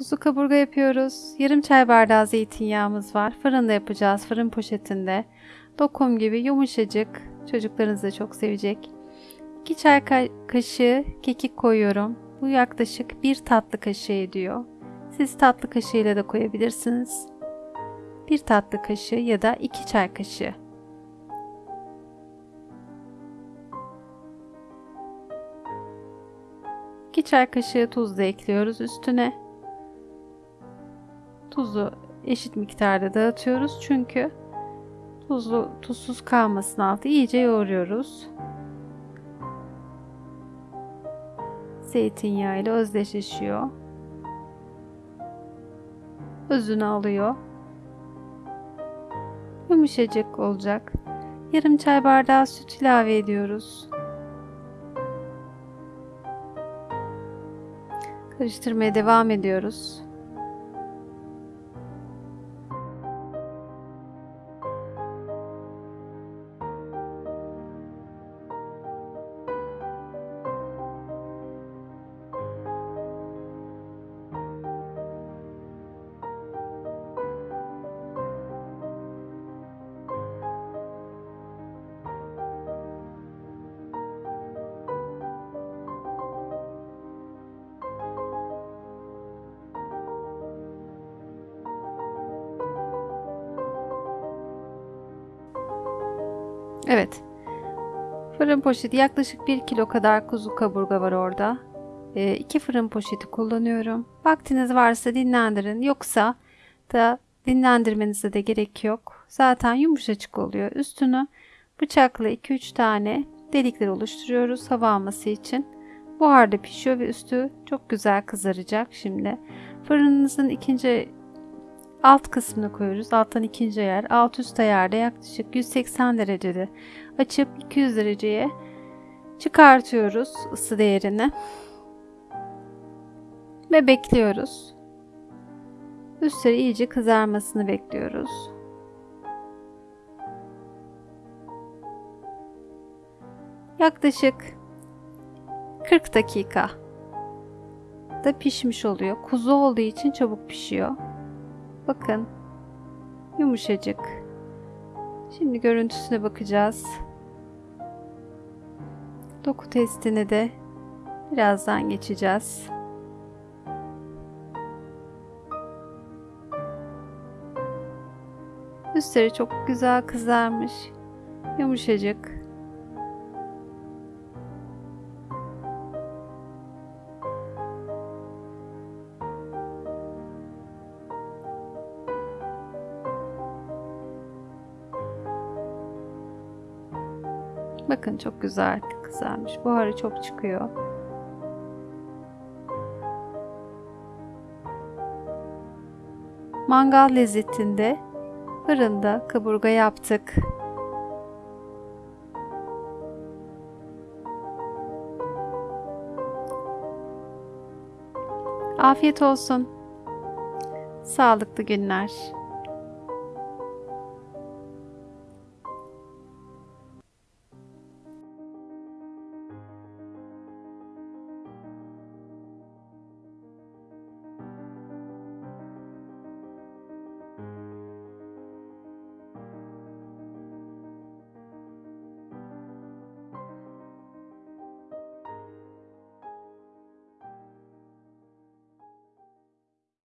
Kuzu kaburga yapıyoruz. Yarım çay bardağı zeytinyağımız var. Fırında yapacağız. Fırın poşetinde. Dokum gibi yumuşacık. Çocuklarınız da çok sevecek. 2 çay ka- kaşığı kekik koyuyorum. Bu yaklaşık 1 tatlı kaşığı ediyor. Siz tatlı kaşığıyla da koyabilirsiniz. 1 tatlı kaşığı ya da 2 çay kaşığı. İki çay kaşığı tuz da ekliyoruz üstüne. Tuzu eşit miktarda dağıtıyoruz çünkü tuzlu tuzsuz kalmasın altı iyice yoğuruyoruz. Zeytinyağı ile özdeşleşiyor. Özünü alıyor. Yumuşacık olacak. Yarım çay bardağı süt ilave ediyoruz. Karıştırmaya devam ediyoruz. Evet. Fırın poşeti yaklaşık 1 kilo kadar kuzu kaburga var orada. 2 fırın poşeti kullanıyorum. Vaktiniz varsa dinlendirin. Yoksa da dinlendirmenize de gerek yok. Zaten yumuşacık oluyor. Üstünü bıçakla 2-3 tane delikler oluşturuyoruz hava alması için. Buharda pişiyor ve üstü çok güzel kızaracak şimdi. Fırınınızın ikinci alt kısmını koyuyoruz. Alttan ikinci ayar. Alt üst ayarda yaklaşık 180 derecede açıp 200 dereceye çıkartıyoruz ısı değerini. Ve bekliyoruz. Üstleri iyice kızarmasını bekliyoruz. Yaklaşık 40 dakika da pişmiş oluyor. Kuzu olduğu için çabuk pişiyor. Bakın. Yumuşacık. Şimdi görüntüsüne bakacağız. Doku testini de birazdan geçeceğiz. Üstleri çok güzel kızarmış. Yumuşacık. Bakın çok güzel kızarmış. Buharı çok çıkıyor. Mangal lezzetinde fırında kaburga yaptık. Afiyet olsun. Sağlıklı günler.